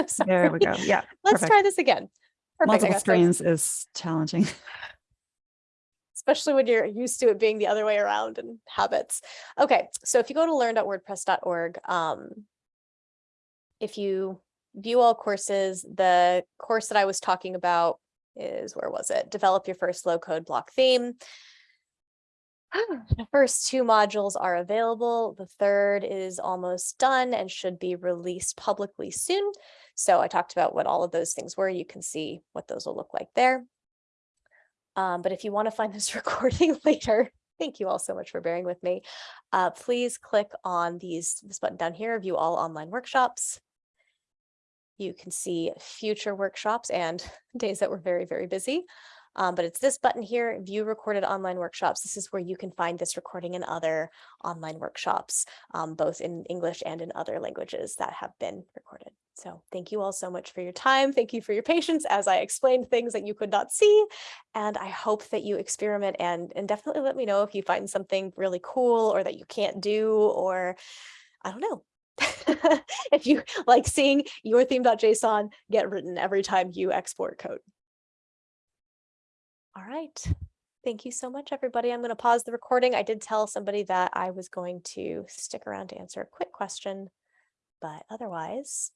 So there we go. Yeah, Let's perfect. try this again. Perfect. Multiple screens is challenging. Especially when you're used to it being the other way around and habits. Okay, so if you go to learn.wordpress.org, um, if you view all courses, the course that I was talking about is, where was it? Develop your first low code block theme. The first two modules are available. The third is almost done and should be released publicly soon. So I talked about what all of those things were. You can see what those will look like there. Um, but if you want to find this recording later, thank you all so much for bearing with me. Uh, please click on these this button down here, view all online workshops. You can see future workshops and days that were very, very busy. Um, but it's this button here, view recorded online workshops. This is where you can find this recording and other online workshops, um, both in English and in other languages that have been recorded. So thank you all so much for your time. Thank you for your patience as I explained things that you could not see. And I hope that you experiment and, and definitely let me know if you find something really cool or that you can't do, or I don't know. if you like seeing your theme.json get written every time you export code. All right. Thank you so much, everybody. I'm going to pause the recording. I did tell somebody that I was going to stick around to answer a quick question, but otherwise,